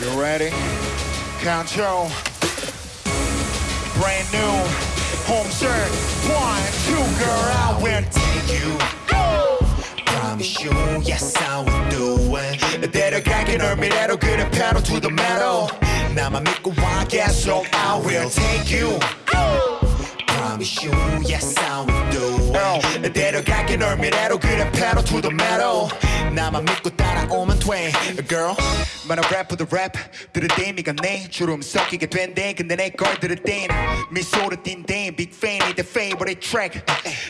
You ready? Control. Brand new. Home shirt. One, two, girl, I will take you. Promise you, yes I will do it 데려갈게 널 미래로 그래 pedal to the metal. 나만 믿고 와 계속 I will take you. Promise you, yes I will do it 어, 데려갈게 널 미래로 그래 pedal to the metal. 나만 믿고 따라오면 돼. Girl 만화 래퍼 더랩 들을 때 미가 내 주름 섞이게 된대. 근데 내 걸 들을 땐 미소를 띈대. Big fan이 the favorite track.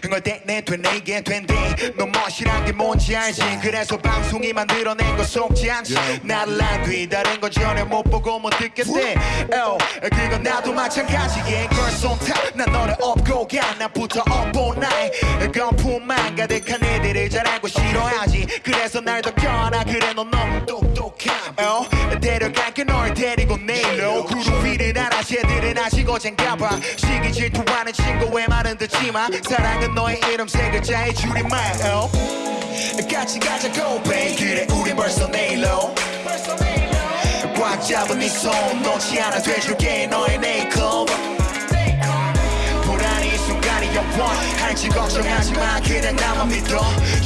흥얼대내 되내게 된대. 너 멋이란 게 뭔지 알지? 그래서 방송이 만들어낸 거 속지 않지? 나를 안 뒤다른 거 전혀 못 보고 못 듣겠대. L 그건 나도 마찬가지에 Girls on top 난 너를 업고 가 나부터 up all night 거품만 가득한 애들을 잘 알고 싫어하지. 그래서 날더 껴안아. 그래 너 너무 똑똑함. 어? 데려갈게 널 데리고 내일로 구름 위를 날아 쟤들은 아직 어젠가봐. 시기 질투하는 친구 왜 말은 듣지마. 사랑은 너의 이름 세 글자의 줄임말. 어? 같이 가자고 babe. 그래 우린 벌써 내일로. 꽉 잡은 네손 놓지 않아 돼줄게 너의 네이클 불안이 이 순간이 영원 할지 걱정하지 마 그냥 나만 믿어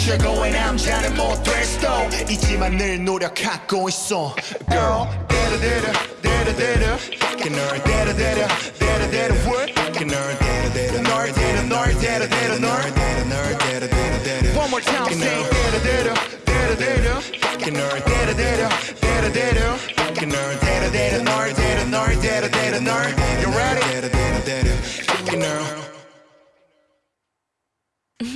최고의 남자는 못될 수도 있지만 늘 노력하고 있어 Girl 데려데려 데려데려 Fucking 널 데려데려 데려데려 what Fucking 널 데려 데려 널 데려 널 데려 데려 널 데려 널 데려 데려 데려 One more time say 데려데려 데려데려 Fucking 널 데려데려 데려데려 Fucking 널 데려 데려 널 데려 널 데려 데려 널 You ready? 데려 데려 데려 Fucking 널 어,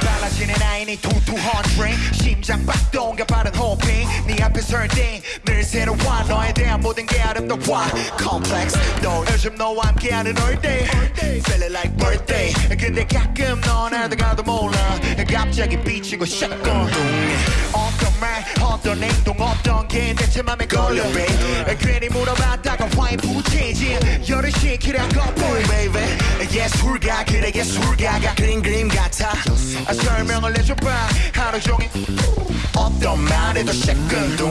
빨라지는 아이니 투투한 트레인 심장 박동과 빠른 호핑 네 앞에 설때늘 새로워. 너에 대한 모든 게 아름다워. Complex. 너 요즘 너와 함께하는 all day. Feel it like birthday. 근데 가끔 넌 알다가도 몰라. 갑자기 비치고 shotgun 어떤 말 어떤 행동 어떤 게 대체 맘에 걸려 babe 괜히 물어봤다가 화인 부채지. 열을 식히라고 boy baby. 예술가 그래 예술가가 그림 그림 같아. 아, 설명을 해줘봐. 하루 종일 어떤 말에도 시큰둥.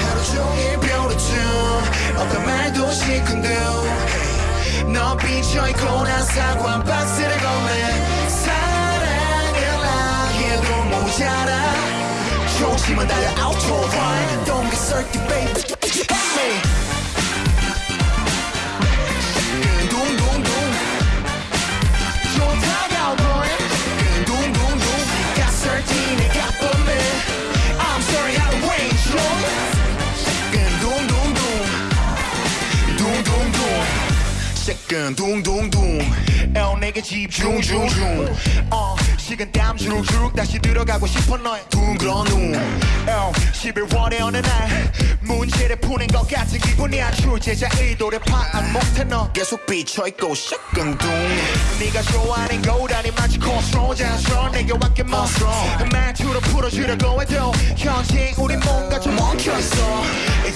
하루 종일 벼르춤 어떤 말도 시큰둥. 너 비쳐있고 난 사과 박스 조심은 달려 autobahn Don't get circuit baby Hey 둥둥둥 좋다가 boy 둥둥둥 네가 설지 내가 뻔해 I'm sorry how to wait you 둥둥둥 둥둥둥 새끈 둥둥둥 어 내게 집중 중중. 어 식은 땀 주룩주룩 다시 들어가고 싶어 너의 둥그런 눈 어, 11월의 어느 날 문제를 푸는 것 같은 기분이야. 출제자 의도를 파악 못해 너 계속 비쳐있고 시큰둥. 네가 좋아하는 고라니 마치 코스로 자연스러워 내게 왔게 멋스러 말투로 풀어주려고 해도 현재 우린 뭔가 좀 엉켜있어.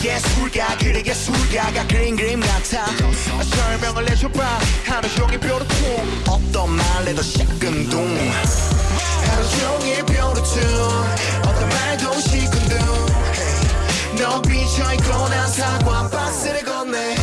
예술가 그래 예술가가 그림 그림 같아. 설명을 해줘봐. 하루 종일 뾰루퉁 어떤 말에도 시큰둥. 하루 종일 뾰루퉁 어떤 말도 시큰둥. 너 비쳐있고 난 사과 박스를 건네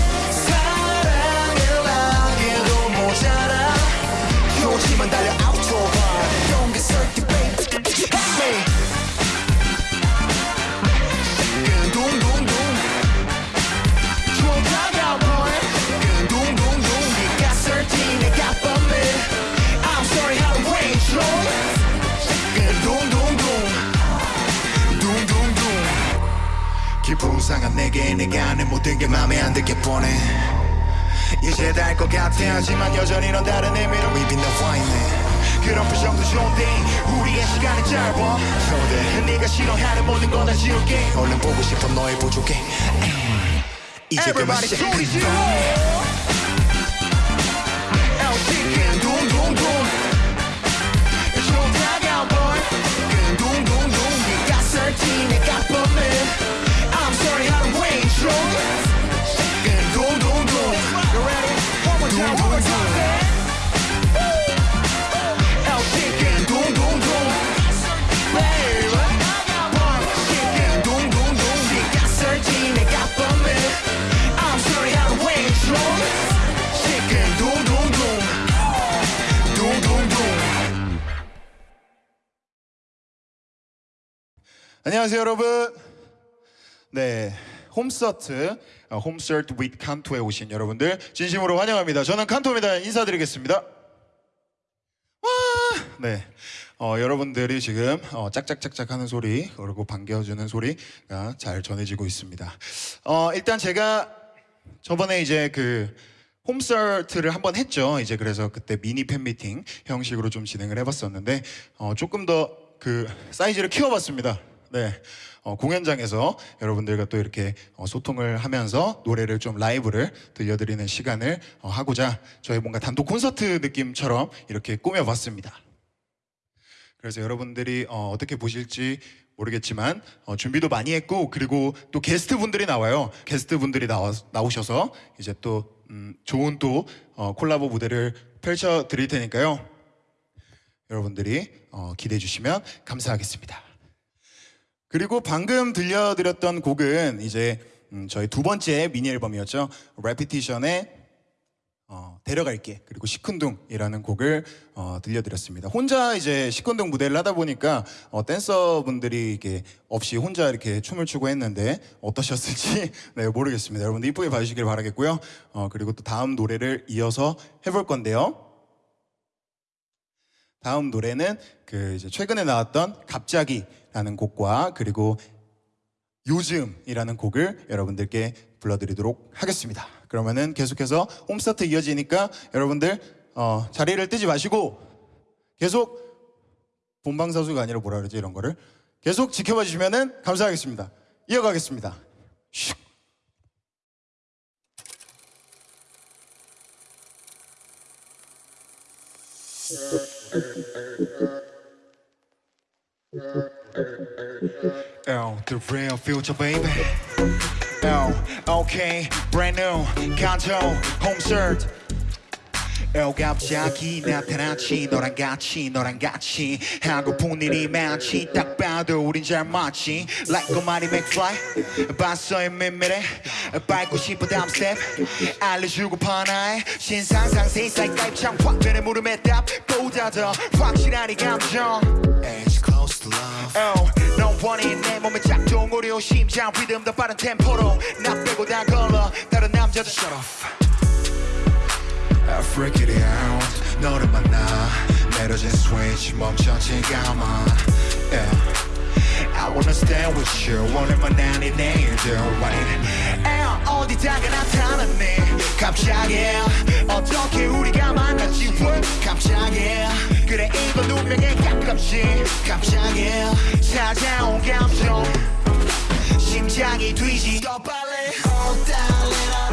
상한 내게 내가 내 모든 게 맘에 안 들게 뻔해 이제 달것 같아. 하지만 여전히 넌 다른 의미로 입이 나와 있네 그런 표정도 좋은데 우리의 시간이 짧아. 좋대 네가 싫어하는 모든 건다 지울게. 얼른 보고 싶어 너의 부족해. 이제 그만 둥둥둥. 좋다가 boy. 둥둥둥 네가 설지 내가 뻔 안녕하세요, 여러분. 네, 홈서트, 어, 홈서트 with 칸토에 오신 여러분들 진심으로 환영합니다. 저는 칸토입니다. 인사드리겠습니다. 와, 네. 어, 여러분들이 지금 어, 짝짝짝짝 하는 소리 그리고 반겨주는 소리가 잘 전해지고 있습니다. 어, 일단 제가 저번에 이제 그 홈서트를 한번 했죠. 이제 그래서 그때 미니 팬미팅 형식으로 좀 진행을 해봤었는데 어, 조금 더 그 사이즈를 키워봤습니다. 네. 어, 공연장에서 여러분들과 또 이렇게 어, 소통을 하면서 노래를 좀 라이브를 들려드리는 시간을 어, 하고자 저희 뭔가 단독 콘서트 느낌처럼 이렇게 꾸며봤습니다. 그래서 여러분들이 어, 떻게 보실지 모르겠지만 어, 준비도 많이 했고 그리고 또 게스트 분들이 나와요. 게스트 분들이 나와, 나오셔서 이제 또 음, 좋은 또 어, 콜라보 무대를 펼쳐 드릴 테니까요. 여러분들이 어, 기대해 주시면 감사하겠습니다. 그리고 방금 들려드렸던 곡은 이제 음, 저희 두 번째 미니 앨범이었죠. 레피티션의 어, 데려갈게 그리고 시큰둥이라는 곡을 어, 들려드렸습니다. 혼자 이제 시큰둥 무대를 하다 보니까 어, 댄서분들이 이게 없이 혼자 이렇게 춤을 추고 했는데 어떠셨을지 네, 모르겠습니다. 여러분들 이쁘게 봐주시길 바라겠고요. 어, 그리고 또 다음 노래를 이어서 해볼 건데요. 다음 노래는 그 이제 최근에 나왔던 갑자기 라는 곡과 그리고 요즘이라는 곡을 여러분들께 불러드리도록 하겠습니다. 그러면은 계속해서 홈스타트 이어지니까 여러분들 어, 자리를 뜨지 마시고 계속 본방사수가 아니라 뭐라 그러지 이런 거를 계속 지켜봐 주시면은 감사하겠습니다. 이어가겠습니다. 슉. Oh, the real future, baby. Oh, okay, brand new, kanto, home. 어 갑자기 나타났지 너랑 같이 너랑 같이. 하고픈 일이 많지 딱 봐도 우린 잘 맞지. Like a mighty McFly 봤어요 민미래. 밟고 싶어 다음 스텝 알려주고 파 나의 신상상 세상 가입창 확 되는 물음에 답보다 더 확실한 이 감정 It's close to love. Oh, 넌 원해 내 몸의 작동 어려워 심장 리듬 더 빠른 템포로 나 빼고 다 걸러 다른 남자들 shut off. I freak it out. 너를 만나. 내려진 switch 멈춰진 가만 yeah. I wanna stay with you. 오늘만 아닌 내일도 right. 애 어디다가 나타났네 갑자기 어떻게 우리가 만났지? 왜? 갑자기 그래 이건 운명에 가깝지 갑자기 찾아온 감정. 심장이 뒤지더 빨리. Oh darling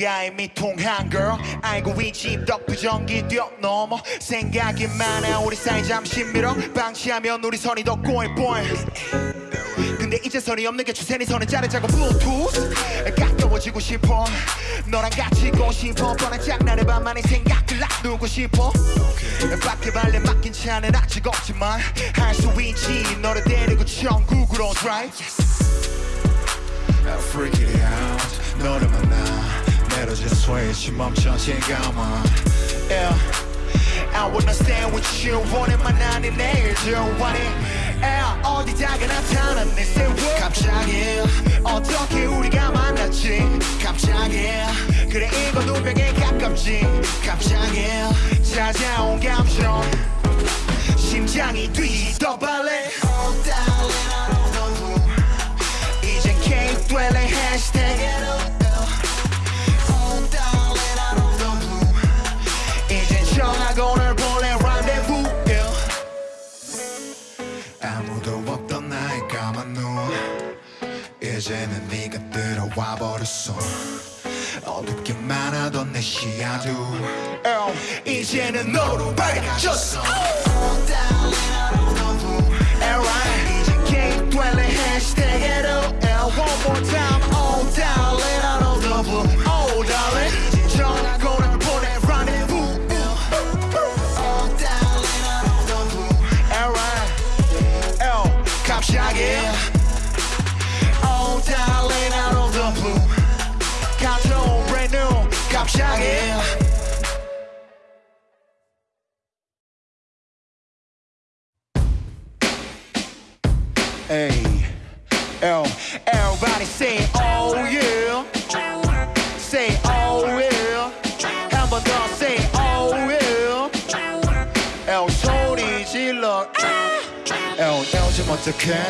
가 이미 통한 girl. 알고 있지 덕부정기 뛰어넘어. 생각이 많아 우리 사이 잠시 밀어 방치하면 우리 선이 더 꼬일 보여 근데 이제 선이 없는 게 추세니 선을 자르자고 블루투스 가까워지고 싶어. 너랑 같이 있고 싶어. 뻔한 장난의 반만의 생각을 놔두고 싶어. 밖에 발레 맡긴 차는 아직 없지만 할 수 있지. 너를 데리고 천국으로 drive I freak it out. 너를 만나 내려진 switch 멈춰진 가만 yeah. I wanna stay with you 오늘만 아닌 내일도 원해 yeah. 어디다가 나타났네 what 갑자기 어떻게 우리가 만났지? 갑자기 그래 이건 운명에 가깝지. 갑자기 찾아온 감정. 심장이 빨리 Oh darling I don't know 이젠 K 될래 해시태그 보내 rendezvous yeah. 아무도 없던 나의 까만 눈. 이제는 네가 들어와 버렸어. 어둡게만 하던 내 시야도. 이제는 너로 밝아졌어. Alright 이젠 K 될래 해시태그로. One more time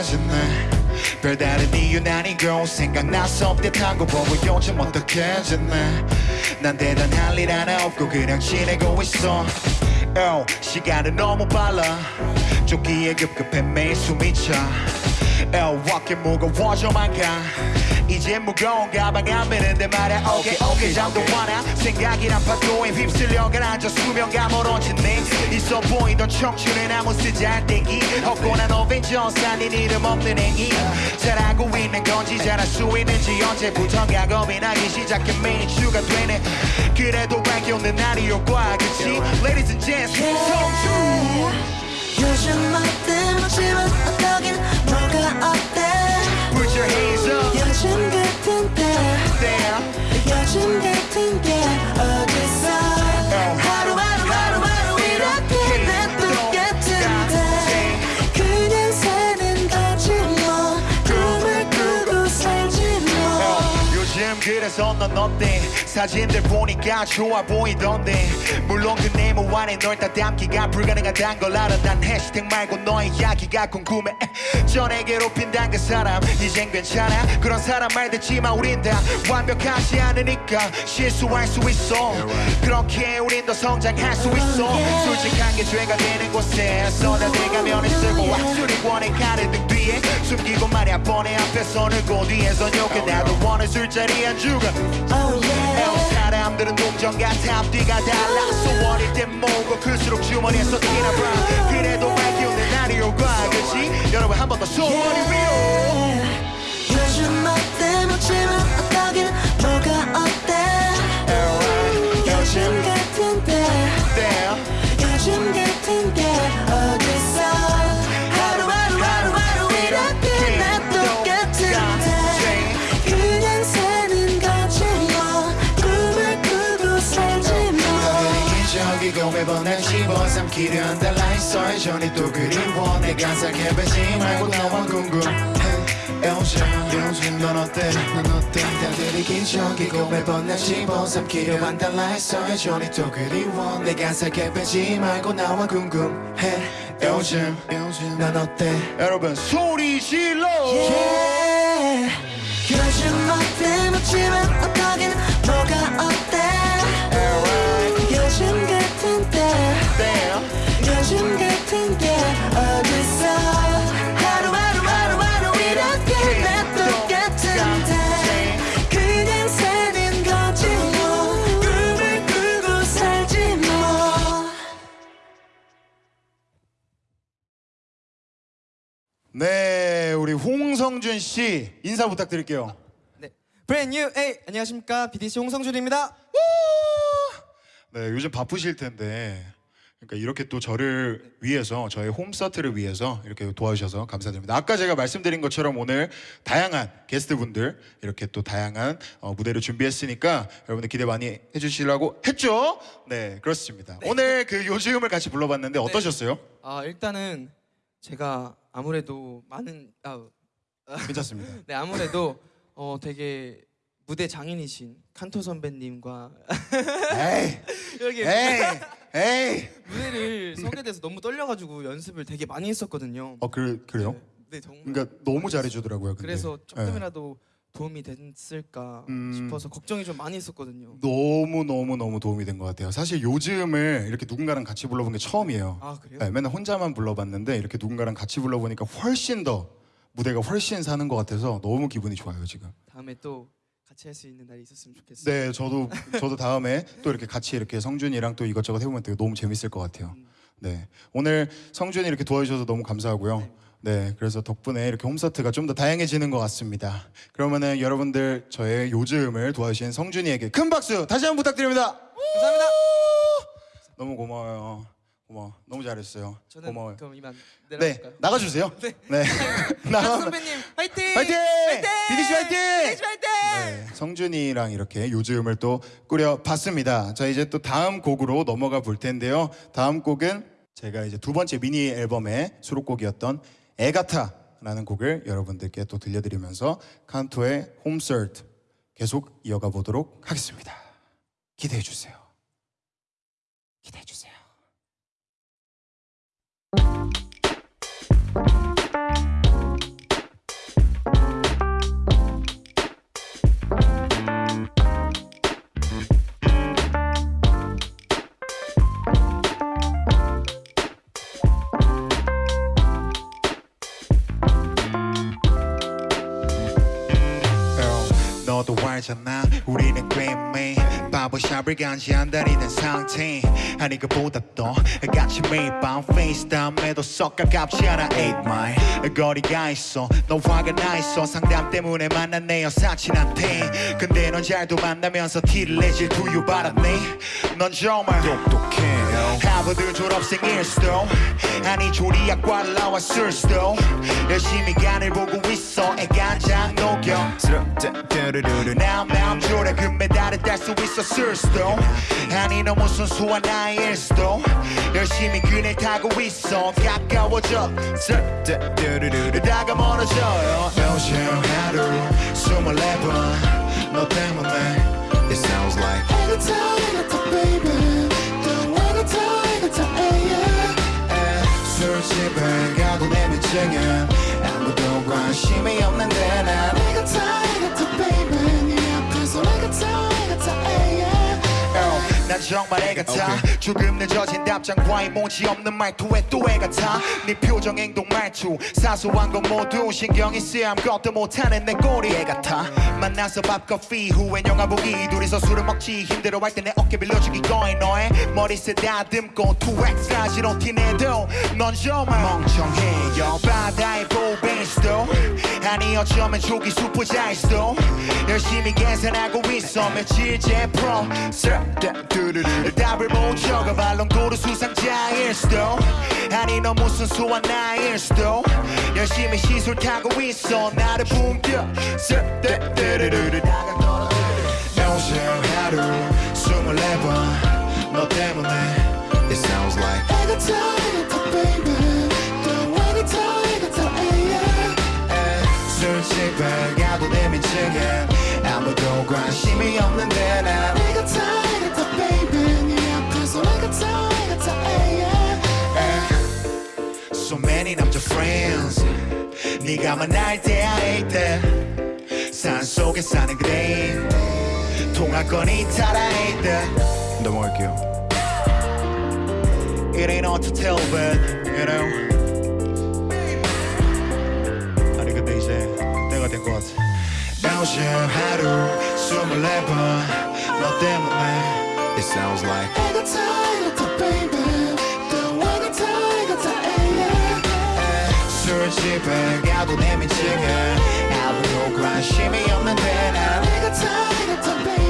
지내? 별다른 이유는 아니고 생각나서 업데이트한 거 보고 요즘 지내? 난 대단할 일 하나 없고 그냥 지내고 있어. L, 시간은 너무 빨라. 쫓기에 급급해 매일 숨이 차. L, 어깨 무거워져만 가. 이제 무거운 가방 안 메는데 말야 오케이 오케이 잠도 와나 생각이란 파도에 휩쓸려 가라앉아 수면감 멀어지네 있어 보이던 청춘은 아무 쓰지 않대기 없고난 어벤져스 아닌 이름 없는 행위. 잘하고 있는 건지 잘할 수 있는지 언제부턴가 겁이 나기 시작해 매일 주가 되네. 그래도 밝혀는 날이 올거야 그치? Ladies and gents 성주 요즘 어때? 멋지면 어떠긴 뭐가 어때? Put your hands 요즘 같은 때. 요즘 같은 게 그래서 넌 어때? 사진들 보니까 좋아 보이던데. 물론 그 네모 안에 널 다 담기가 불가능하단 걸 알아. 난 해시태그 말고 너의 이야기가 궁금해. 전에 괴롭힌단 그 사람 이젠 괜찮아? 그런 사람 말 듣지마 우린 다 완벽하지 않으니까 실수할 수 있어. 그렇게 우린 더 성장할 수 있어. 솔직한 게 죄가 되는 곳에 쏟아대가면 쓰고 앞줄이 원해 가르등 뒤에 숨기고 말야. 뻔해. 앞에 손을 고 뒤에서 욕해. 나도 원해 술자리 안 죽어. Oh yeah. 어, 사람들은 동전 같아. 앞뒤가 달라. 소원일 땐 뭐고? 클수록 주머니에서 티나 봐. 그래도 밝히는 날이 올까? 그치? 여러분 한 번 더. 소원이 위로 집어삼키려 한다 라이서 여전히 또 그리워 내가 살게배지 말고 나와 궁금해. 요즘 요즘 넌 어때? 넌 어때? 다들 이 기적이고 매번 날 집어삼키려 한다 라이서 여전히 또 그리워 내가 살게배지 말고 나와 궁금해. 요즘 요즘 넌 어때? 여러분 소리 질러! Yeah. 요즘 어때? 멋지면 어떠긴 홍성준 씨 인사 부탁드릴게요 네. Brand new day 안녕하십니까 BDC 홍성준입니다. 네, 요즘 바쁘실 텐데 그러니까 이렇게 또 저를 위해서 저의 홈서트를 위해서 이렇게 도와주셔서 감사드립니다. 아까 제가 말씀드린 것처럼 오늘 다양한 게스트분들 이렇게 또 다양한 어, 무대를 준비했으니까 여러분들 기대 많이 해주시라고 했죠? 네, 그렇습니다. 오늘 그 요즘을 같이 불러봤는데 어떠셨어요? 아 일단은 제가 아무래도 많은 아, 괜찮습니다. 네 아무래도 어 되게 무대 장인이신 칸토 선배님과 이렇게 에이, 에이. 무대를 서게 돼서 너무 떨려가지고 연습을 되게 많이 했었거든요. 어, 그래, 그래요? 네 정말. 그러니까 너무 잘해주더라고요. 근데. 그래서 네. 조금이라도 도움이 됐을까 음. 싶어서 걱정이 좀 많이 있었거든요. 너무 너무 너무 도움이 된 것 같아요. 사실 요즘을 이렇게 누군가랑 같이 불러본 게 처음이에요. 아 그래요? 네, 맨날 혼자만 불러봤는데 이렇게 누군가랑 같이 불러보니까 훨씬 더 무대가 훨씬 사는 것 같아서 너무 기분이 좋아요 지금. 다음에 또 같이 할 수 있는 날이 있었으면 좋겠어요. 네, 저도 저도 다음에 또 이렇게 같이 이렇게 성준이랑 또 이것저것 해보면 되게 너무 재밌을 것 같아요. 네, 오늘 성준이 이렇게 도와주셔서 너무 감사하고요. 네, 그래서 덕분에 이렇게 홈서트가 좀 더 다양해지는 것 같습니다. 그러면은 여러분들 저의 요즘을 도와주신 성준이에게 큰 박수 다시 한번 부탁드립니다. 감사합니다. 너무 고마워요. 고마워. 너무 잘했어요. 저는 고마워요. 그럼 이만 네, 내려갈까요? 나가주세요. 네. 네. 칸 나가. 선배님 화이팅! 화이팅! 비디 씨 화이팅! 비디 씨 화이팅! 네, 성준이랑 이렇게 요즘을 또 꾸려봤습니다. 자 이제 또 다음 곡으로 넘어가 볼 텐데요. 다음 곡은 제가 이제 두 번째 미니 앨범의 수록곡이었던 애가타라는 곡을 여러분들께 또 들려드리면서 칸토의 홈서트 계속 이어가 보도록 하겠습니다. 기대해 주세요. 기대해 주세요. 너도 바보샵을 간지 안 다니는 상태 아니 그보다 더 같이 매일 밤 페이스타임에도 썩 가깝지 않아 8 mile 거리가 있어 너 화가 나 있어 상담 때문에 만난 내 여사친한테 근데 넌 잘도 만나면서 티를 내질 두유 받았네 넌 정말 똑똑해 하버드 졸업생 일 수도 아니 조리학과를 나왔을 수도 열심히 간을 보고 있어. 애간장 녹여. 남남 조례 금메달을 딸 수 있었을 수도 아니 너무 순수한 나일 수도 열심히 그네 타고 있어. 가까워져. 다가 멀어져요. 요즘 하루 스물네 번너 때문에. It sounds like. 애가타 면증은 아무도 관심이 없는데 난 애가타 난 정말 애 같아 조금 늦어진 답장과 이모지 없는 말투에 또 애 같아 네 표정 행동 말투. 사소한 건 모두 신경이 쓰여 아무것도 못하는 내 꼴이 애 같아 만나서 밥 커피 후엔 영화 보기. 둘이서 술을 먹지. 힘들어할 때 내 어깨 빌려주기. 거의 너의 머리 쓰다듬고 2X 라지로 티내도 넌 정말 멍청해요. 바다의 보배일 수도. 아니 어쩌면 조기 수포자일 수도. 열심히 계산하고 있어. 며칠째 프로 답을 못 적어 발롱도르 수상자일 수도. 아니 너 무슨 수한 나일 수도. 열심히 시술 타고 있어. 나를 붕겨 요즘 하루 스물네 번너 때문에 It sounds like. 애가타 애가타 baby 또 애가타 애가타 yeah 술집을 가도 내 민증은 아무도 관심이 없는데 난 애가타 So many 남자 friends 네가 만날 때야 hate that 산속에 사는 그대 통화권이 타라 hate that 넘어갈게요 It ain't hard to tell but you know 아니 근데 이제 때가 된 것 같아 요즘 하루 스물네 번너 때문에 It sounds like 집을 가도 내 민증은 아무도 관심이 없는데 난 애가타 애가타 baby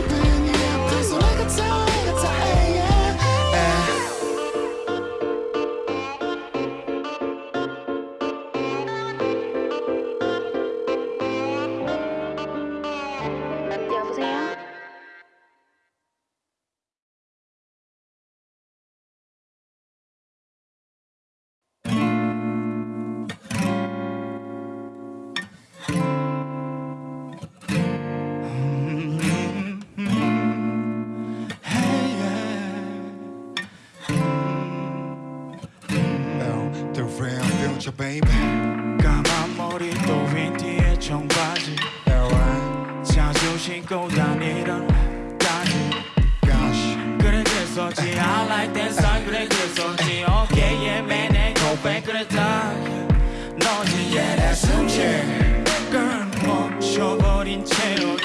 고 다니던 Gosh 그래 그랬었지 I like that style 그래 그랬었지 어깨에 매내 고백 그랬다 너지 yeah that's some shit 멈춰버린 채로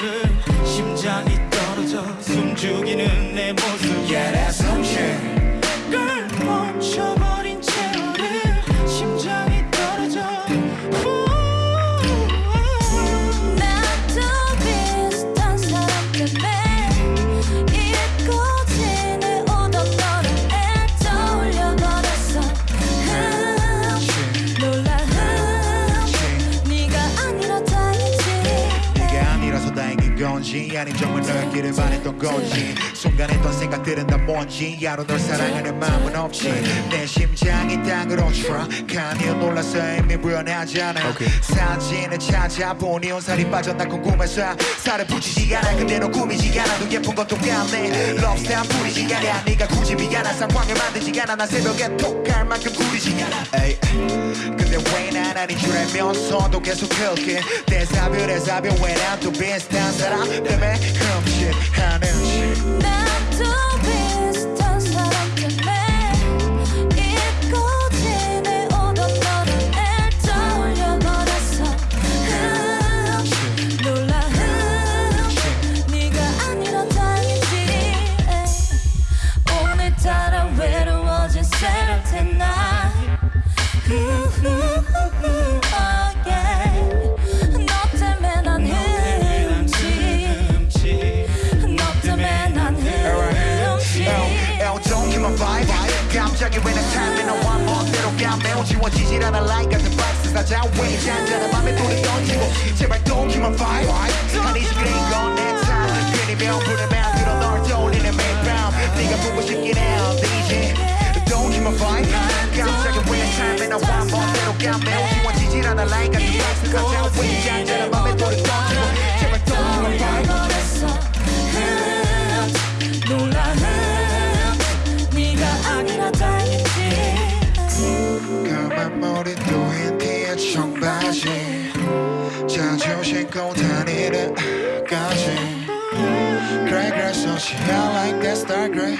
되기를 바랬던 건지? 순간 했던 생각들은 다 뭔지? 야로 널 사랑하는 마음은 없지. 내 심장이 땅으로 추락하니 놀라서 않아. 사진을 찾아보니 온살이 빠졌나 궁금해서 살을 붙이지 않아. 너 꾸미지 않아도 예쁜 건 똑같네. 럽스타 부리지 않아. 네가 굳이 미안한 상황을 만들지 않아. 난 새벽에 톡할 만큼 구리지 않아. 에이. 근데 왜난 아닌 줄 알면서도 계속 그렇게 대사별 대사별 왜난 또 비슷한 사람 때문에 흠 칫하는지 나도 지워지질 않아 like 같은 boxes 다 자외 잔잔한 맘에 돌을 던지고 제발 don't keep my vibe 한이 시끄러운 건내 time 괜히 명분을 만들어 널 떠올리는 매일 밤. 네가 보고 싶긴 해 DJ Don't keep my vibe 갑자기 왜난 time 나 one 멋대로 감매우 지워지질 않아 like 같은 boxes 다 자외 잔잔한 맘에 돌을 던지고 제발 don't keep my vibe 신고 다니는 까지 그래 그래서 she I like that star gray.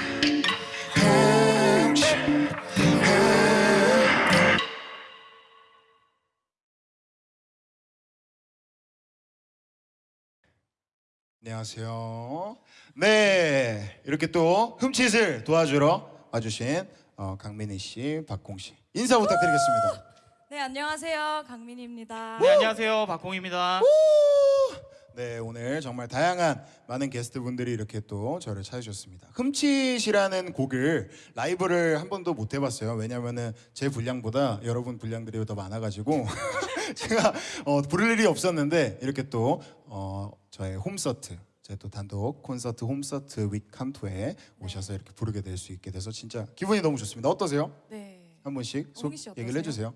안녕하세요. 네, 이렇게 또 흠칫을 도와주러 와주신 어, 강민희 씨, 박공 씨 인사 부탁드리겠습니다. 네 안녕하세요 강민희입니다. 네 안녕하세요 박공입니다. 네, 오늘 정말 다양한 많은 게스트분들이 이렇게 또 저를 찾으셨습니다. 흠칫이라는 곡을 라이브를 한 번도 못 해봤어요. 왜냐면은 제 분량보다 여러분 분량들이 더 많아가지고 제가 어, 부를 일이 없었는데 이렇게 또 어, 저의 홈서트 제또 단독 콘서트 홈서트 윗 칸토에 오셔서 이렇게 부르게 될 수 있게 돼서 진짜 기분이 너무 좋습니다. 어떠세요? 네. 한속 홍희 씨 얘기를? 해주세요.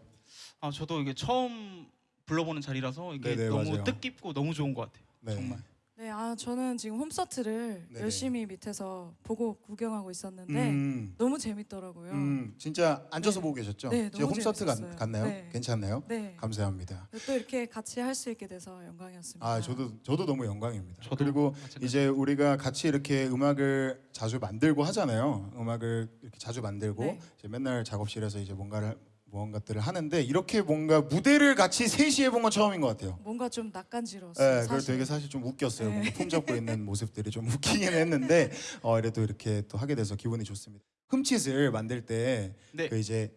아 저도 이게 처음 불러보는 자리라서 이게 네네, 너무 맞아요. 뜻깊고 너무 좋은 것 같아요. 네. 정말. 네, 아 저는 지금 홈서트를 네네. 열심히 밑에서 보고 구경하고 있었는데 음, 너무 재밌더라고요. 음, 진짜 앉아서 네. 보고 계셨죠? 네, 제 너무 홈서트 같, 재밌었어요. 같나요? 네. 괜찮나요? 네. 감사합니다. 또 이렇게 같이 할 수 있게 돼서 영광이었습니다. 아 저도 저도 너무 영광입니다. 저도 그리고 마찬가지. 이제 우리가 같이 이렇게 음악을 자주 만들고 하잖아요. 음악을 이렇게 자주 만들고 네. 이제 맨날 작업실에서 이제 뭔가를 무언가들을 하는데 이렇게 뭔가 무대를 같이 셋이 해본 건 처음인 것 같아요. 뭔가 좀 낯간지러웠어요. 네, 그래서. 되게 사실 좀 웃겼어요. 네. 뭔가 품 잡고 있는 모습들이 좀 웃기긴 했는데 어, 그래도 이렇게 또 하게 돼서 기분이 좋습니다. 흠칫을 만들 때 네. 그 이제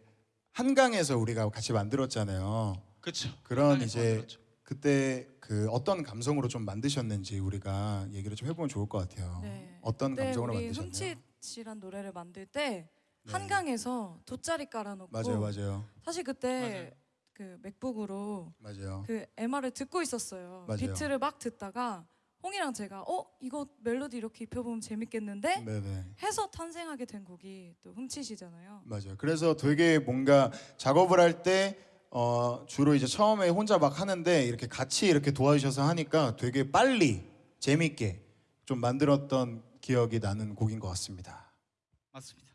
한강에서 우리가 같이 만들었잖아요. 그렇죠. 그런 이제 만들었죠. 그때 그 어떤 감성으로 좀 만드셨는지 우리가 얘기를 좀 해보면 좋을 것 같아요. 네. 어떤 감성으로 만드셨나요? 흠칫이란 노래를 만들 때 네. 한강에서 돗자리 깔아놓고 맞아요, 맞아요, 사실 그때 맞아요. 그 맥북으로 맞아요. 그 MR을 듣고 있었어요. 맞아요. 비트를 막 듣다가 홍이랑 제가 어 이거 멜로디 이렇게 입혀보면 재밌겠는데 네네, 해서 탄생하게 된 곡이 또 훔치시잖아요. 맞아요. 그래서 되게 뭔가 작업을 할때 어, 주로 이제 처음에 혼자 막 하는데 이렇게 같이 이렇게 도와주셔서 하니까 되게 빨리 재밌게 좀 만들었던 기억이 나는 곡인 것 같습니다. 맞습니다.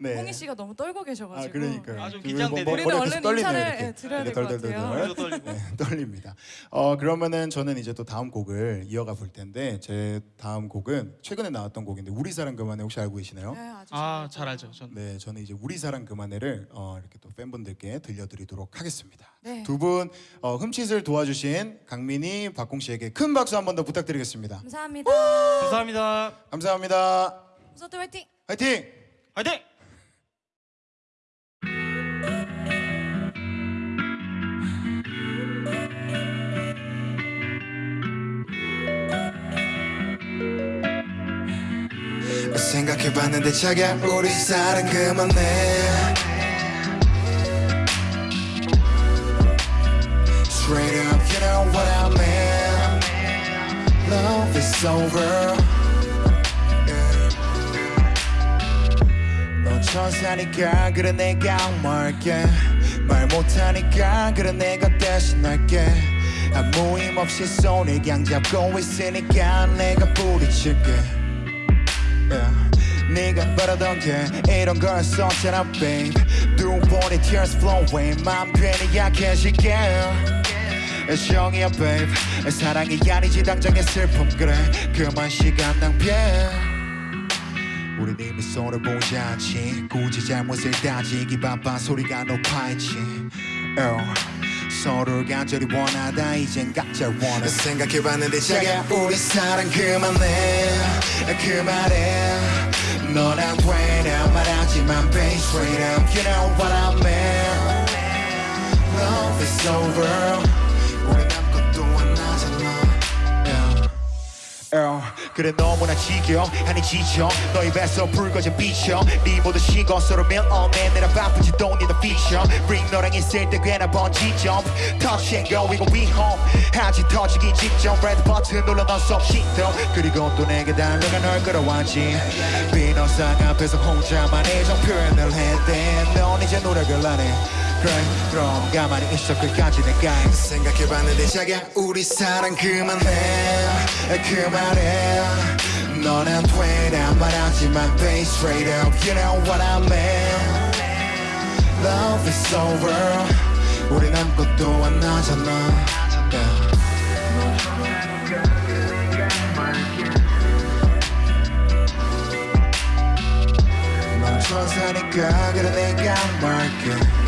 네. 홍희 씨가 너무 떨고 계셔가지고. 아 그러니까요. 네. 아, 좀그 긴장되네요. 머- 우리는 머리가 얼른 인사를. 예, 드려야 네, 될 것. 같아요. 네, 떨립니다. 어 그러면은 저는 이제 또 다음 곡을 이어가 볼 텐데 제 다음 곡은 최근에 나왔던 곡인데 우리 사랑 그만해 혹시 알고 계시나요? 네, 아주 아 알죠. 전. 네, 저는 이제 우리 사랑 그만해를 어, 이렇게 또 팬분들께 들려드리도록 하겠습니다. 네. 두분 어, 흠칫을 도와주신 강민희, 박공 씨에게 큰 박수 한 번 더 부탁드리겠습니다. 감사합니다. 감사합니다. 감사합니다. 홈서트 화이팅! 화이팅! 화이팅! 생각해봤는데 자기야 우리 사랑 그만해 Straight up you know what I mean Love is over 천사니까 그래 내가 말게. 말 못하니까 그래 내가 대신할게. 아무 힘 없이 손을 그냥 잡고 있으니까 내가 부딪힐게. 네가 바라던 게 이런 거였었잖아 babe. 두 번의 tears flowing. 맘 괜히 약해질게. 애정이야 babe. 사랑이 아니지 당장의 슬픔. 그래 그만 시간 낭비해 이미 서로 보지 않지. 굳이 잘못을 따지기 바빠 소리가 높아있지. oh. 서로를 간절히 원하다. 이젠 각자 원해. 생각해봤는데 자기야 우리 사랑 그만해. 그만해. 너랑 왜냐 말하지만 babe straight up. You know what I mean. Love is over 어, 그래 너무나 지겨 아니 지쳐 너 입에서 불 꺼진 비춰 네 모든 시간 서로 밀어내 내라 바쁘지 don't need a feature ring 너랑 있을 때 꽤나 번지 점프 touch and go 이거 위험 하지 터지기 직전. Red button 눌러 넌속 시도 그리고 또 내게 달려가 널 끌어왔지. 비너상 앞에서 혼자만 애정 표현을 했대 넌 이제 노력을 안해 그래 그럼 가만히 있어 끝까지 내가 생각해봤는데 자기야 우리 사랑 그만해 그만해. 너는 되란 말하지만 babe straight up. You know what I mean. Love is over. 우린 아무것도 안 하잖아. yeah. 넌 천사니까 그래 내가 말게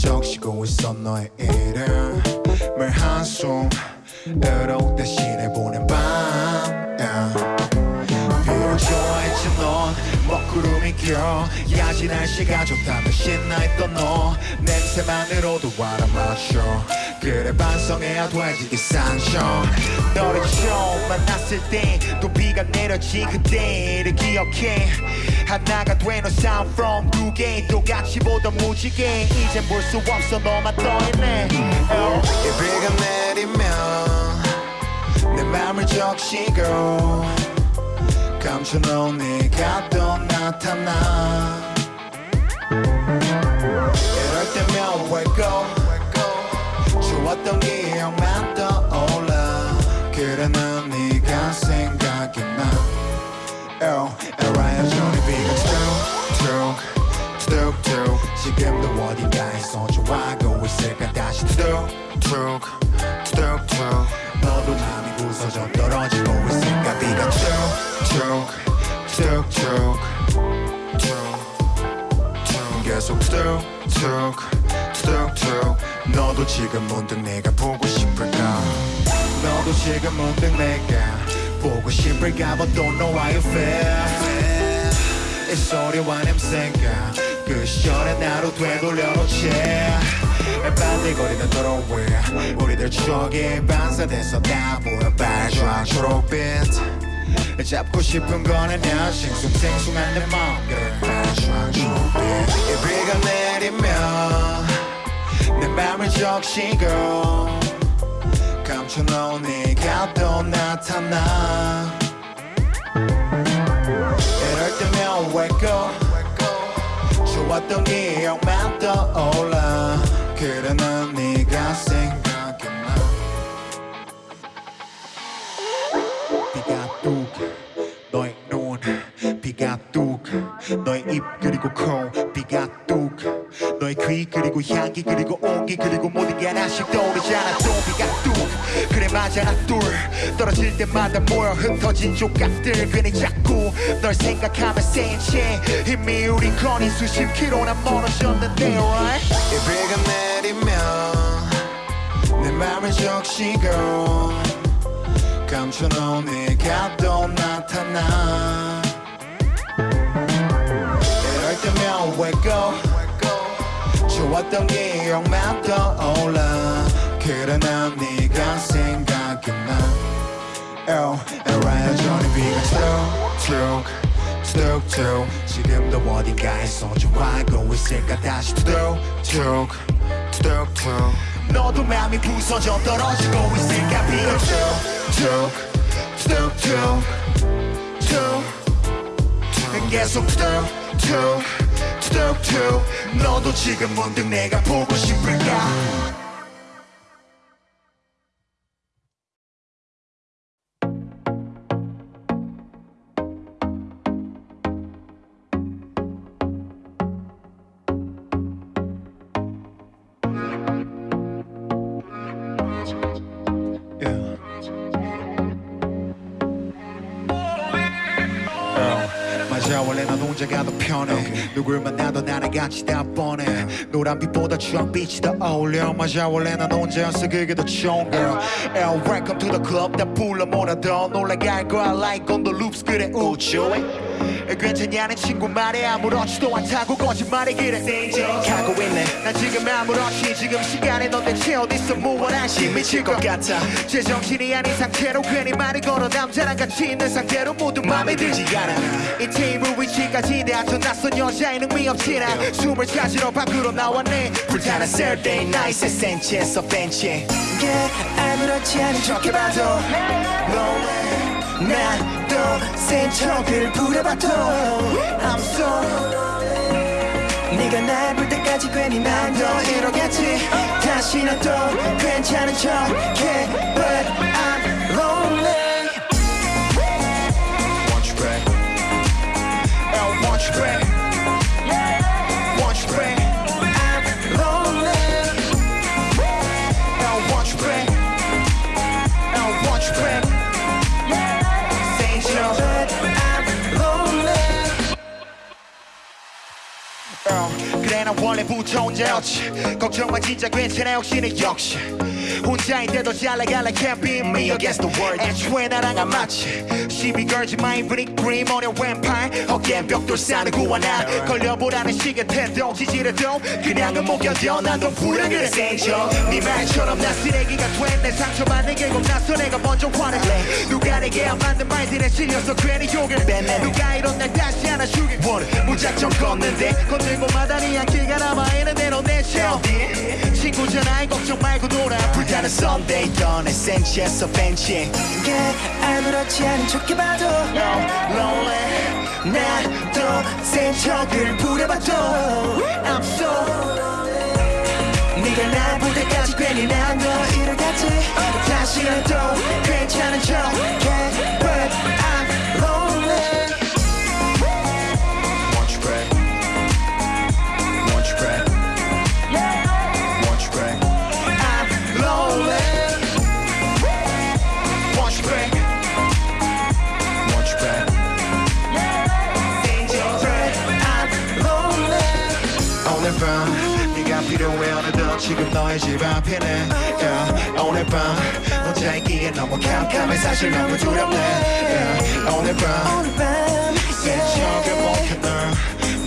적시고 있어 너의 이름을 한숨 으로 대신해 보낸 밤 yeah. 구름이 껴 야지 날씨가 좋다면 신나했던 너. 냄새만으로도 알아맞혀 그래 반성해야 되지 이 상처 너를 처음 만났을 때 또 비가 내렸지 그때를 기억해. 하나가 되는 sound from 두 개 똑같이 보던 무지개. 이젠 볼 수 없어 너만 떠있네 oh. 이 비가 내리면 내 맘을 적시고 감춰놓은 네가 또 나타나. 이럴 때면 wake up 좋았던 기억만 떠올라. 그래 난 네가 생각이 나. Oh, 알아야 저리 비가 툭툭 툭툭 지금도 어딘가에서 좋아하고 있을까? 다시 툭툭 툭툭 너도 마음이 부서져 떨어지고 있을까 비가 툭툭 계속 툭툭 너도 지금 문득 내가 보고 싶을까? 너도 지금 문득 내가 보고 싶을까? But don't know how you feel 이 소리와 냄새가 그 시절의 나로 되돌려놓지. 반들거리는 위 우리들 추억이 반사돼서 다 보여 빨간 초록빛. 잡고 싶은 거는 싱숭생숭한 내 마음을 빨간 초록빛. 이 비가 내리면 내 맘을 적시고 감춰놓은 네가 또 나타나. 이럴 때면 up 좋았던 기억만 떠올라. 그래 난 네가 생각이 나 비가 뚝 너의 눈 비가 뚝 너의 입 그리고 코 비가 뚝 너의 귀 그리고 향기 그리고 온기 그리고 모든 게 하나씩 떠오르잖아. 또 비가 뚝 그래 맞아 나둘 떨어질 때마다 모여 흩어진 조각들 괜히 자꾸 널 생각하면 센체 이미 우린 거리 수십 킬로나 멀어졌는데 right? 이 비가 내리면 내 맘을 적시고 감춰놓은 네가 또 나타나. 이럴 때면 up 좋았던 기억만 떠올라 그래 난 네가 생각이 나 Oh, alright, 전에 비가 툭툭 툭툭 지금도 어딘가에 소중하고 있을까 다시 툭툭 툭툭 너도 마음이 부서져 떨어지고 있을까 비가 툭툭 툭툭 툭툭 계속 툭툭 툭툭 너도 지금 문득 내가 보고 싶을까 누굴 만나도 나랑 같이 다 뻔해 노란빛보다 주황빛이 더 어울려. 맞아 원래 난 혼자여서 그게 더 좋은 girl. L welcome to the club. 다 불러 모아 더 놀라게 할 거야. Like on the loops. 그래 우쭈해 괜찮냐는 친구 말에 아무렇지도 않다고 거짓말해. 그래. 가고 있네. 난 지금 아무렇지. 지금 시간에 넌 대체 어딨어. 무언한 시 미칠 것 같아. 제정신이 아닌 상태로 괜히 말을 걸어. 남자랑 같이 있는 상태로 모두 맘에 들지 않아. 이 테이블 위치까지 대하쳐 낯선 여자의 능미 없지나 숨을 찾으러 밖으로 나왔네. 불타는 Saturday night 센치에서 벤치에 yeah, 아무렇지 않은 척 해봐도 lonely 난또 센 척을 부려봐도 I'm so 네가 날 볼 때까지 괜히 난더 이러겠지. 다시는 또 괜찮은 척해 But 원래부터 혼자 였지. 걱정 마 진짜 괜찮아 역시는 역시 혼자인데도 잘 나갈래 can't be me. Against the world 애초에 나랑 안 맞지? 시비 걸지 마 이브닝 그림 어려 왼팔 어깨엔 벽돌 싸는 구하나 걸려보라는 시계 태도 지지려도 그냥은 못 견뎌 난더 불안해 생겨. 네 말처럼 나 쓰레기가 된내 상처받는 게 겁나서 내가 먼저 화낼래. 누가 내게 안 맞는 말들에 실려서 괜히 욕을 뱉네. 누가 이런 날 다시 안아주길 원해 무작정 걷는데. 건들고 마다니 안기가 남아있는데 너 내체 어디 친구잖아 걱정 말고 놀아. 불타 는 Sunday 떠내 센치에서 벤치 yeah, 아무렇지 않은 척 해봐도 No, lonely. 난또센 척을 부려봐도 I'm so 네가 때까지 괜히 난더 이러겠지. 다시는 또 괜찮은 척 혼자 있기에 너무 캄캄해 사실 너무 두렵네 yeah. 오늘 밤 오늘 밤 센척을 yeah. 못해 널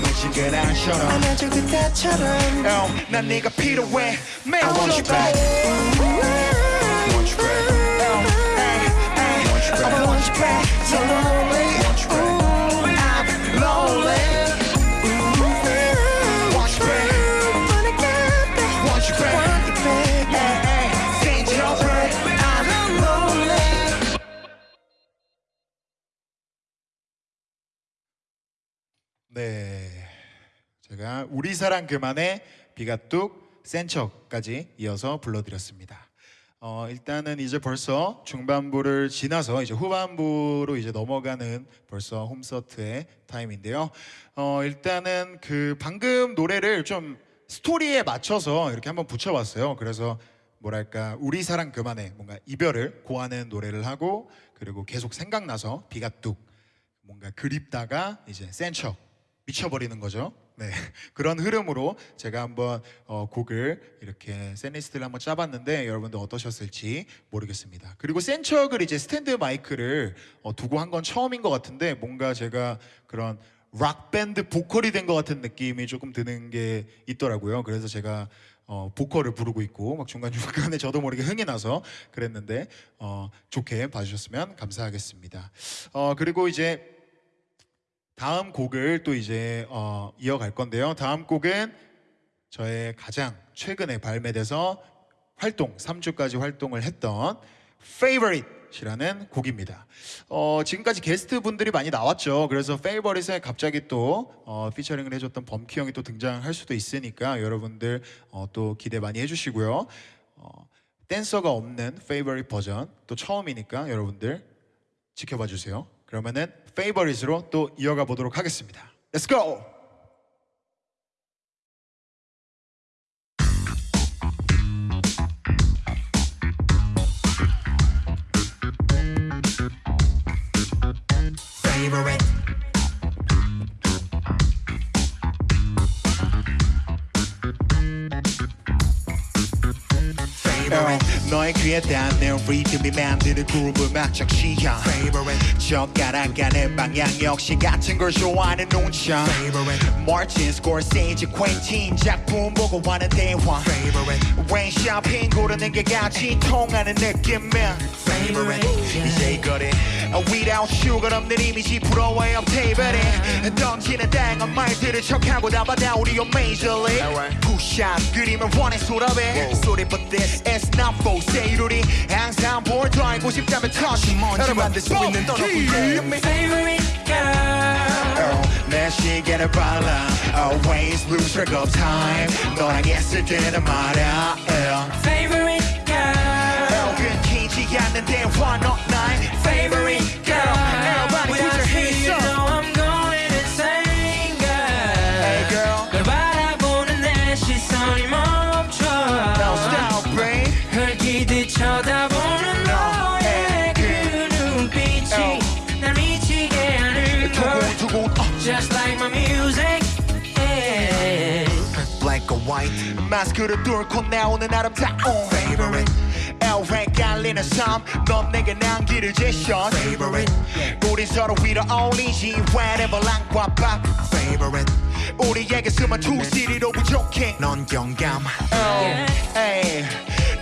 놓치게 난처럼 안아줘 그때처럼 Oh, 난 네가 필요해 매일 I want you back Want you back Want you I back want you back so lonely 사랑 그만의 비가 뚝 센 척까지 이어서 불러드렸습니다. 어, 일단은 이제 벌써 중반부를 지나서 이제 후반부로 이제 넘어가는 벌써 홈서트의 타임인데요. 어, 일단은 그 방금 노래를 좀 스토리에 맞춰서 이렇게 한번 붙여봤어요. 그래서 뭐랄까 우리 사랑 그만해 뭔가 이별을 고하는 노래를 하고 그리고 계속 생각나서 비가 뚝 뭔가 그립다가 이제 센척 미쳐버리는 거죠. 네 그런 흐름으로 제가 한번 어, 곡을 이렇게 setlist를 한번 짜봤는데 여러분들 어떠셨을지 모르겠습니다. 그리고 센척을 이제 스탠드 마이크를 어, 두고 한 건 처음인 것 같은데 뭔가 제가 그런 락 밴드 보컬이 된 것 같은 느낌이 조금 드는 게 있더라고요. 그래서 제가 어, 보컬을 부르고 있고 막 중간 중간에 저도 모르게 흥이 나서 그랬는데 어, 좋게 봐주셨으면 감사하겠습니다. 어, 그리고 이제 다음 곡을 또 이제 어, 이어갈 건데요. 다음 곡은 저의 가장 최근에 발매돼서 활동 3주까지 활동을 했던 Favorite이라는 곡입니다. 어, 지금까지 게스트 분들이 많이 나왔죠. 그래서 Favorite에 갑자기 또 어, 피처링을 해줬던 범키 형이 또 등장할 수도 있으니까 여러분들 어, 또 기대 많이 해주시고요. 어, 댄서가 없는 Favorite 버전 또 처음이니까 여러분들 지켜봐 주세요. 그러면은 Favorite으로 또 이어가 보도록 하겠습니다. Let's go. Favorite. 너의 귀에 닿는 리듬이 만드는 그룹을 막적 취향 favorite. 젓가락가는 방향 역시 같은 걸 좋아하는 눈치 favorite. 마틴 스코세이지 퀸틴 작품 보고 하는 대화. Favorite. 웬 쇼핑 고르는 게 같이 통하는 느낌이야 favorite. 이제 이거래 Without sugar 없는 이미지 부러워요 테이블에 던지는 다양한 말들을 척하고 담아다 우리 요 major league 푸샷 그림을 원해 수랍해 Sorry but this is not for sale 우리 항상 볼더 알고 싶다면 touch 먼지 만들 수 있는 떠놓고 me Favorite girl 내 시계를 발라 Always lose track of time 너랑 있을 때는 말야 yeah. Favorite girl 끊기지 않는 대화 너 마스크를 뚫고 나오는 아름다운 favorite 깔리는 삶넌 내게 난기를 제셔 favorite. 우린 서로 위로 어울리지 Whatever 랑과 밥. Favorite. 우리에게 숨은 투시리로 부족해. 넌 경감. Oh, hey.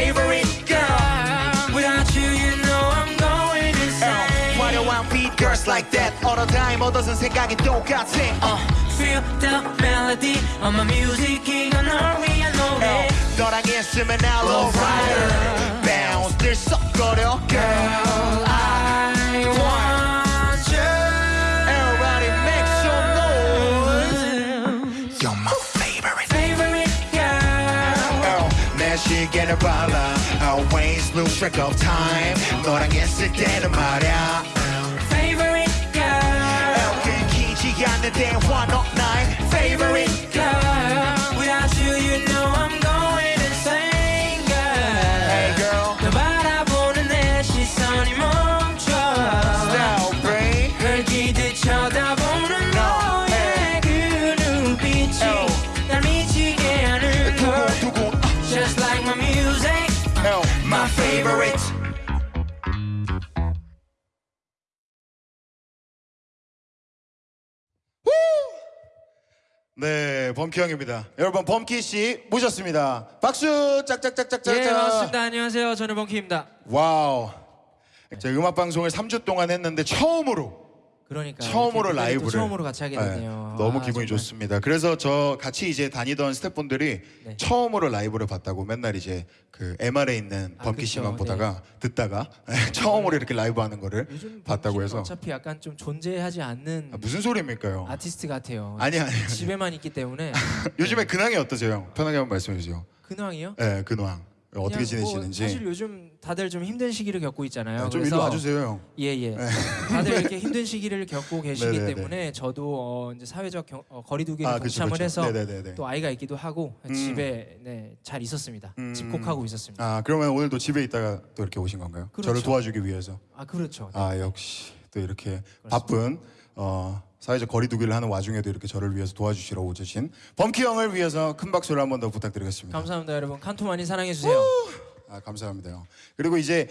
favorite girl Without you you know I'm going insane 화려한 beat girls like that All the time 얻어선 생각이 똑같아 uh, Feel the melody of my music 이건 널 위한 노래 너랑 있으면 I'll alright Bounce 들썩거려 girl I want 시계를 발라 Always lose track of time 너랑 있을 때는 말야 Favorite girl 끊기지 않는 대화 너 나 범키 형입니다. 여러분 범키 씨 모셨습니다. 박수 짝짝짝짝짝. 예 반갑습니다 안녕하세요 저는 범키입니다 와우. 제가 음악 방송을 3주 동안 했는데 처음으로 그러니까 처음으로 라이브를 처음으로 같이 하게 네, 되네요. 너무 아, 기분이 정말. 좋습니다. 그래서 저 같이 이제 다니던 스태프분들이 네. 처음으로 라이브를 봤다고 맨날 이제 그 MR에 있는 아, 범키. 씨만 보다가 듣다가 처음으로 이렇게 라이브 하는 거를 봤다고 해서 어차피 약간 좀 존재하지 않는 아, 무슨 소리입니까요? 아티스트 같아요. 아니 아니. 아니. 집에만 있기 때문에 요즘에 근황이 어떠세요? 편하게 한번 말씀해 주세요. 근황이요? 네, 근황. 어떻게 뭐 지내시는지. 사실 요즘 다들 좀 힘든 시기를 겪고 있잖아요. 네, 좀 일로 와주세요. 형. 예예. 다들 이렇게 힘든 시기를 겪고 계시기 네네네. 때문에 저도 어, 이제 사회적 경, 어, 거리두기를 아, 그쵸, 동참을 그쵸. 해서 네네네네. 또 아이가 있기도 하고 음. 집에 네, 잘 있었습니다. 음. 집콕하고 있었습니다. 아 그러면 오늘도 집에 있다가 또 이렇게 오신 건가요? 그렇죠. 저를 도와주기 위해서. 아 그렇죠. 네. 아 역시 또 이렇게 바쁜 어, 사회적 거리두기를 하는 와중에도 이렇게 저를 위해서 도와주시러 오신 범키 형을 위해서 큰 박수를 한 번 더 부탁드리겠습니다. 감사합니다 여러분. 칸토 많이 사랑해 주세요. 아 감사합니다. 형. 그리고 이제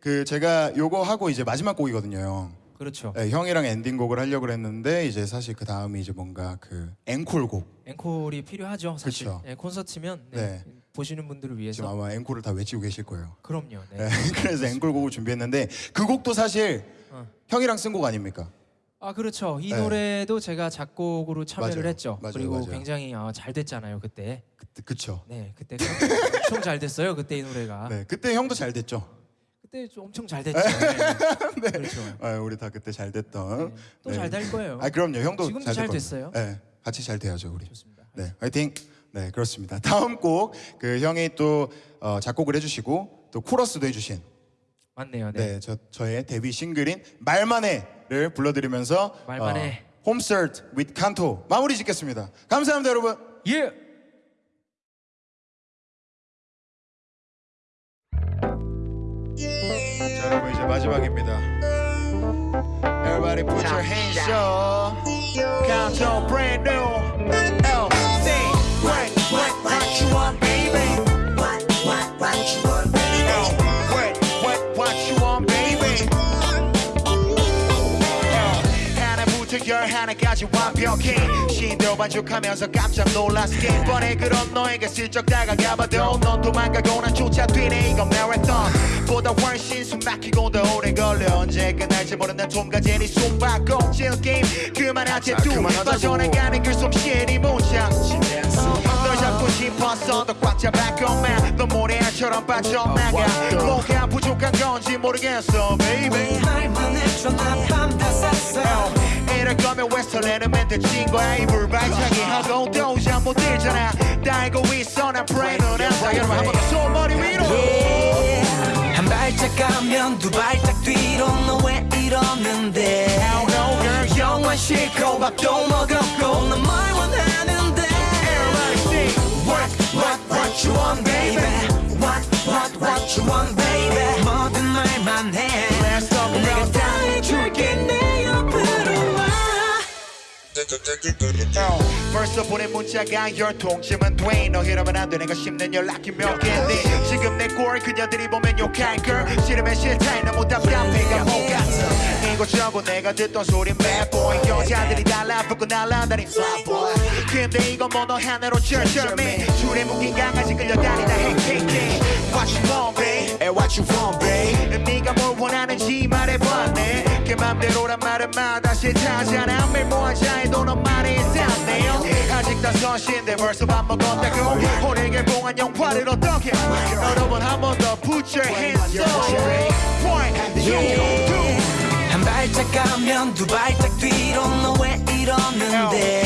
그 제가 요거 하고 이제 마지막 곡이거든요. 형. 그렇죠. 네, 형이랑 엔딩곡을 하려고 했는데 이제 사실 그 다음이 이제 뭔가 그 앵콜곡 앵콜이 필요하죠. 사실 그쵸. 네, 콘서트면 네, 네. 보시는 분들을 지금 위해서 아마 앵콜을 다 외치고 계실 거예요. 그럼요. 네. 네, 그래서 앵콜곡을 준비했는데 그 곡도 사실 어. 형이랑 쓴 곡 아닙니까? 아 그렇죠. 이 네. 노래도 제가 작곡으로 참여를 맞아요. 했죠. 맞아요, 그리고 맞아요. 굉장히 어, 잘 됐잖아요 그때. 그때 그쵸. 네 그때 엄청 잘 됐어요 그때 이 노래가. 네, 그때 형도 잘 됐죠. 그때 좀 엄청 잘 됐죠. 네. 그렇죠. 아, 우리 다 그때 잘 됐던. 또 잘 될 거예요. 아 그럼요, 형도 지금도 잘, 잘. 됐어요. 네, 같이 잘 돼야죠 우리. 좋습니다. 네, 화이팅. 네, 그렇습니다. 다음 곡 그 형이 또 어, 작곡을 해주시고 또 코러스도 해주신 맞네요. 네. 네, 저 저의 데뷔 싱글인 말만해 를 불러드리면서 말만 해. 어, 홈스트 with 칸토 마무리 짓겠습니다. 감사합니다, 여러분. 예. 자, 여러분 이제 마지막입니다. Everybody put your hands up. Count on brand new L C What what what you want 하나부터 열 하나까지 완벽해 신도 반죽하면서 깜짝 놀랐게 뻔해 그런 너에게 슬쩍 다가가봐도 넌 도망가고 난 쫓아 뛰네. 이건 마라톤 보다 훨씬 숨 막히고 더 오래 걸려. 언제 끝날지 모르는 톰과 제리 숨바꼭질 게임 그만하지 두 빠져나가는 그 솜씨의 문장 널 잡고 싶었어. 더 꽉 잡았건만 너 모래알처럼 빠져나가 뭐가 부족한 건지 모르겠어 baby. 이럴 거면 왜 설레는 멘트 친 거야 이불 발차기. 하고 또 잠 못 들잖아. 다 알고 있어 난 브레인은 안다 여러분 한번 더 손머리 위로. 한 발짝 가면 두 발짝 뒤로 너 왜 이러는데? 영화 싫고 밥도 먹었고. 넌 뭘 What what what you want baby What what what you want baby 뭐든 말만 해 Let's talk 내가 about 다 해줄게 내 옆으로 와 벌써 보낸 문자가 열통쯤은 돼너 이러면 안돼 내가 씹는 연락이 몇 개인데 지금 내 꼴 그녀들이 보면 욕할 걸. 싫으면 싫다. 너무 답답해가 못 같아 이곳저곳 내가 듣던 소리 boy. 여자들이 달라붙고 날아다니 fly boy. 근데 이건 뭐너 하나로 절절매. 줄에 묶인 강아지 끌려다니다 헤이헤이 What you want babe? And what you want babe? 네가 뭘 원하는지 그 맘대로란 말은 마다 싫다잖아 매일 뭐하자 해도 넌 말이 있었네요 아직 다섯인데 벌써 밥 먹었다고 오늘 개봉한 영화를 어떻게 여러분 한 번 더 put your hands up One, two, 한 발짝 가면 두 발짝 뒤로 너 왜 이러는데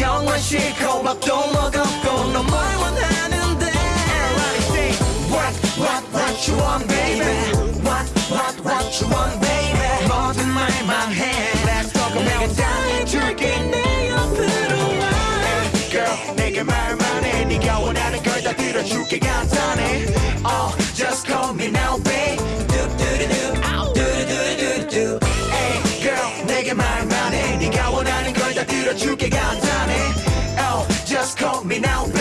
영화 싫고 밥도 먹었고 너뭘 원하는데 What what what you want baby What what what you want baby 뭐든 말만 해 Let's talk 내가 about 다 해줄게 내 옆으로 와 girl 내게 말만 해 네가 원하는 걸 다 들어줄게 간단해 Oh just call me now babe. 뚜뚜루뚜 뚜루뚜루뚜 Hey girl 내게 말만 해 네가 원하는 걸 다 들어줄게 간단해 Oh just call me now babe